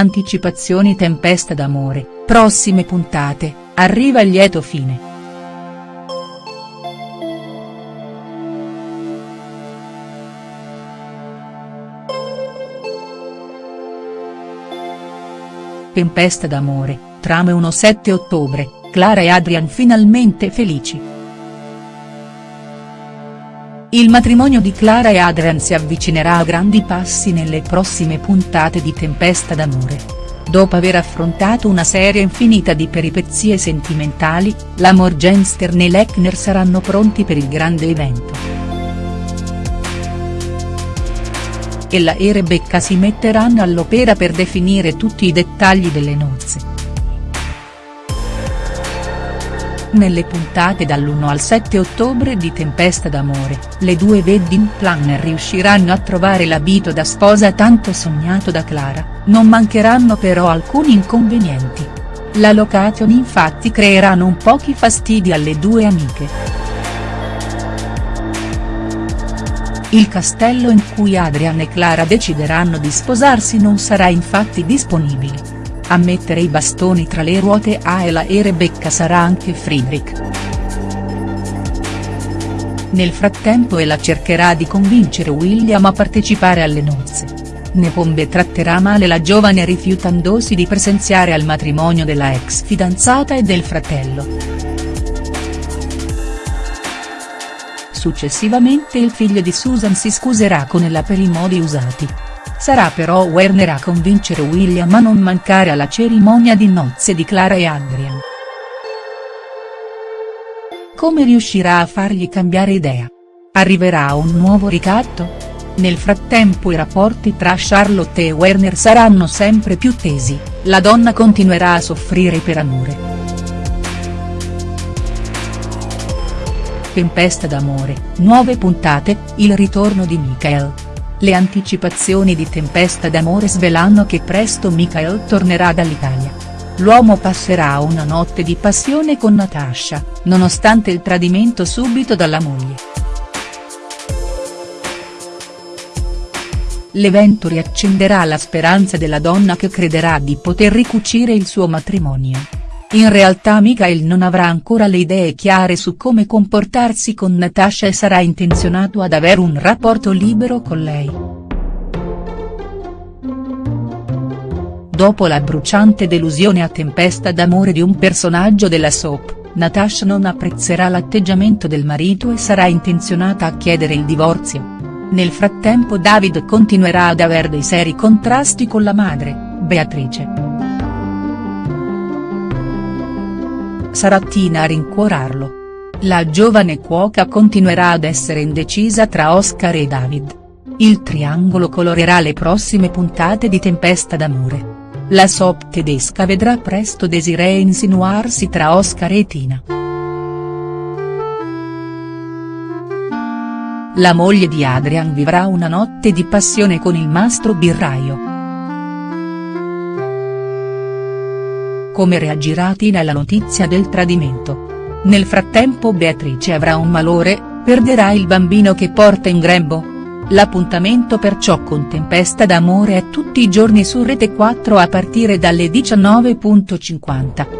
Anticipazioni Tempesta d'amore, prossime puntate, arriva il lieto fine. Tempesta d'amore, trame 1-7 ottobre, Clara e Adrian finalmente felici. Il matrimonio di Clara e Adrian si avvicinerà a grandi passi nelle prossime puntate di Tempesta d'amore. Dopo aver affrontato una serie infinita di peripezie sentimentali, la Morgenstern e l'Eckner saranno pronti per il grande evento. Ella e Rebecca si metteranno all'opera per definire tutti i dettagli delle nozze. Nelle puntate dall'1 al 7 ottobre di Tempesta d'amore, le due wedding planner riusciranno a trovare l'abito da sposa tanto sognato da Clara, non mancheranno però alcuni inconvenienti. La location infatti creerà non pochi fastidi alle due amiche. Il castello in cui Adrian e Clara decideranno di sposarsi non sarà infatti disponibile. A mettere i bastoni tra le ruote a Ela e Rebecca sarà anche Friedrich. Nel frattempo Ela cercherà di convincere William a partecipare alle nozze. Nepombe tratterà male la giovane rifiutandosi di presenziare al matrimonio della ex fidanzata e del fratello. Successivamente il figlio di Susan si scuserà con Ella per i modi usati. Sarà però Werner a convincere William a non mancare alla cerimonia di nozze di Clara e Adrian. Come riuscirà a fargli cambiare idea? Arriverà un nuovo ricatto? Nel frattempo i rapporti tra Charlotte e Werner saranno sempre più tesi, la donna continuerà a soffrire per amore. Tempesta d'amore, nuove puntate, il ritorno di Michael. Le anticipazioni di Tempesta d'amore svelano che presto Michael tornerà dall'Italia. L'uomo passerà una notte di passione con Natasha, nonostante il tradimento subito dalla moglie. L'evento riaccenderà la speranza della donna che crederà di poter ricucire il suo matrimonio. In realtà Michael non avrà ancora le idee chiare su come comportarsi con Natasha e sarà intenzionato ad avere un rapporto libero con lei. Dopo la bruciante delusione a tempesta d'amore di un personaggio della soap, Natasha non apprezzerà l'atteggiamento del marito e sarà intenzionata a chiedere il divorzio. Nel frattempo David continuerà ad avere dei seri contrasti con la madre, Beatrice. Sarà Tina a rincuorarlo. La giovane cuoca continuerà ad essere indecisa tra Oscar e David. Il triangolo colorerà le prossime puntate di Tempesta d'amore. La soap tedesca vedrà presto Desiree insinuarsi tra Oscar e Tina. La moglie di Adrian vivrà una notte di passione con il mastro birraio. Come reagirà Tina alla notizia del tradimento? Nel frattempo Beatrice avrà un malore, perderà il bambino che porta in grembo? L'appuntamento perciò con Tempesta d'amore è tutti i giorni su Rete 4 a partire dalle 19.50.